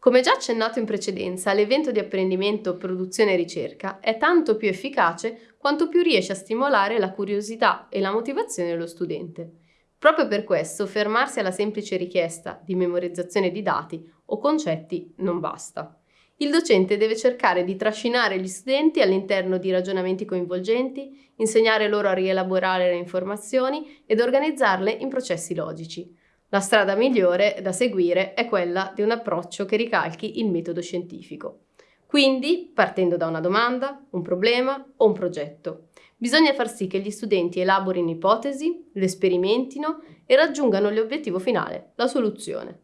Come già accennato in precedenza, l'evento di apprendimento, produzione e ricerca è tanto più efficace quanto più riesce a stimolare la curiosità e la motivazione dello studente. Proprio per questo fermarsi alla semplice richiesta di memorizzazione di dati o concetti non basta. Il docente deve cercare di trascinare gli studenti all'interno di ragionamenti coinvolgenti, insegnare loro a rielaborare le informazioni ed organizzarle in processi logici. La strada migliore da seguire è quella di un approccio che ricalchi il metodo scientifico. Quindi, partendo da una domanda, un problema o un progetto, bisogna far sì che gli studenti elaborino ipotesi, le sperimentino e raggiungano l'obiettivo finale, la soluzione.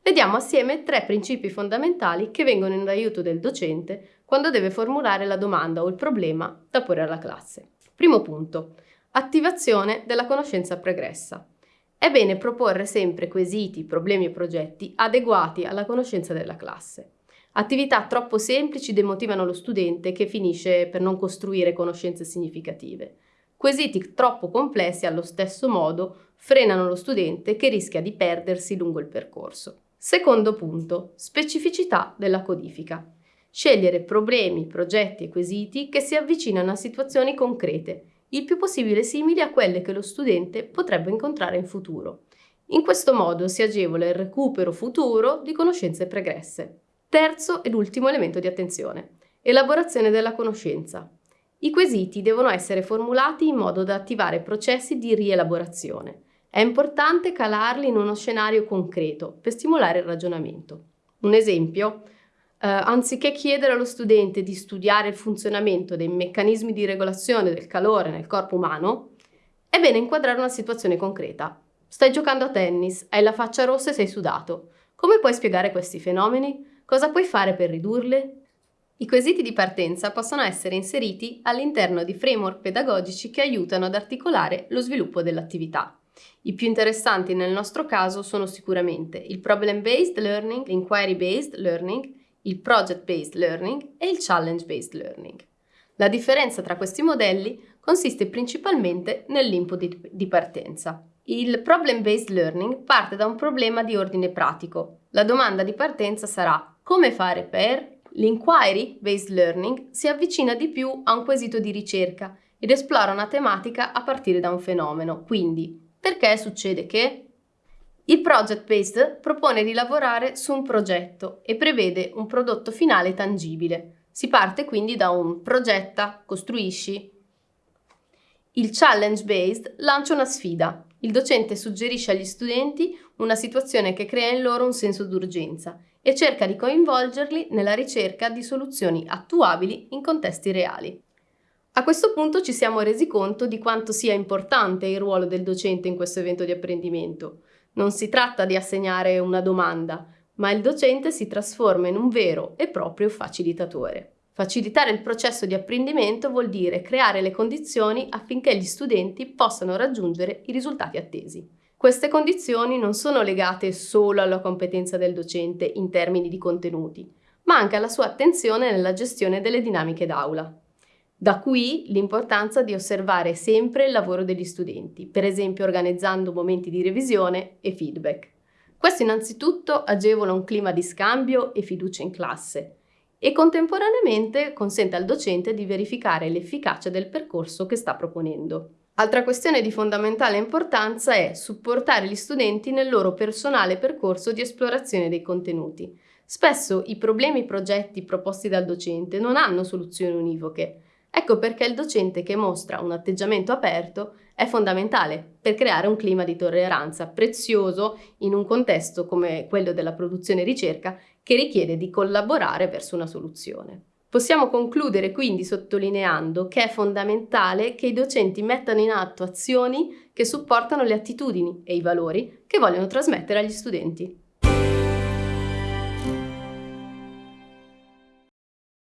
Vediamo assieme tre principi fondamentali che vengono in aiuto del docente quando deve formulare la domanda o il problema da porre alla classe. Primo punto. Attivazione della conoscenza pregressa. È bene proporre sempre quesiti, problemi e progetti adeguati alla conoscenza della classe. Attività troppo semplici demotivano lo studente che finisce per non costruire conoscenze significative. Quesiti troppo complessi allo stesso modo frenano lo studente che rischia di perdersi lungo il percorso. Secondo punto, specificità della codifica. Scegliere problemi, progetti e quesiti che si avvicinano a situazioni concrete il più possibile simili a quelle che lo studente potrebbe incontrare in futuro. In questo modo si agevola il recupero futuro di conoscenze pregresse. Terzo ed ultimo elemento di attenzione. Elaborazione della conoscenza. I quesiti devono essere formulati in modo da attivare processi di rielaborazione. È importante calarli in uno scenario concreto per stimolare il ragionamento. Un esempio, eh, anziché chiedere allo studente di studiare il funzionamento dei meccanismi di regolazione del calore nel corpo umano, è bene inquadrare una situazione concreta. Stai giocando a tennis, hai la faccia rossa e sei sudato. Come puoi spiegare questi fenomeni? Cosa puoi fare per ridurli? I quesiti di partenza possono essere inseriti all'interno di framework pedagogici che aiutano ad articolare lo sviluppo dell'attività. I più interessanti nel nostro caso sono sicuramente il problem-based learning, l'inquiry-based learning il Project-Based Learning e il Challenge-Based Learning. La differenza tra questi modelli consiste principalmente nell'input di partenza. Il Problem-Based Learning parte da un problema di ordine pratico. La domanda di partenza sarà come fare per? L'Inquiry-Based Learning si avvicina di più a un quesito di ricerca ed esplora una tematica a partire da un fenomeno, quindi perché succede che? Il Project Based propone di lavorare su un progetto e prevede un prodotto finale tangibile. Si parte quindi da un progetta, costruisci. Il Challenge Based lancia una sfida. Il docente suggerisce agli studenti una situazione che crea in loro un senso d'urgenza e cerca di coinvolgerli nella ricerca di soluzioni attuabili in contesti reali. A questo punto ci siamo resi conto di quanto sia importante il ruolo del docente in questo evento di apprendimento. Non si tratta di assegnare una domanda, ma il docente si trasforma in un vero e proprio facilitatore. Facilitare il processo di apprendimento vuol dire creare le condizioni affinché gli studenti possano raggiungere i risultati attesi. Queste condizioni non sono legate solo alla competenza del docente in termini di contenuti, ma anche alla sua attenzione nella gestione delle dinamiche d'aula. Da qui l'importanza di osservare sempre il lavoro degli studenti, per esempio organizzando momenti di revisione e feedback. Questo innanzitutto agevola un clima di scambio e fiducia in classe e contemporaneamente consente al docente di verificare l'efficacia del percorso che sta proponendo. Altra questione di fondamentale importanza è supportare gli studenti nel loro personale percorso di esplorazione dei contenuti. Spesso i problemi e i progetti proposti dal docente non hanno soluzioni univoche, Ecco perché il docente che mostra un atteggiamento aperto è fondamentale per creare un clima di tolleranza prezioso in un contesto come quello della produzione e ricerca che richiede di collaborare verso una soluzione. Possiamo concludere quindi sottolineando che è fondamentale che i docenti mettano in atto azioni che supportano le attitudini e i valori che vogliono trasmettere agli studenti.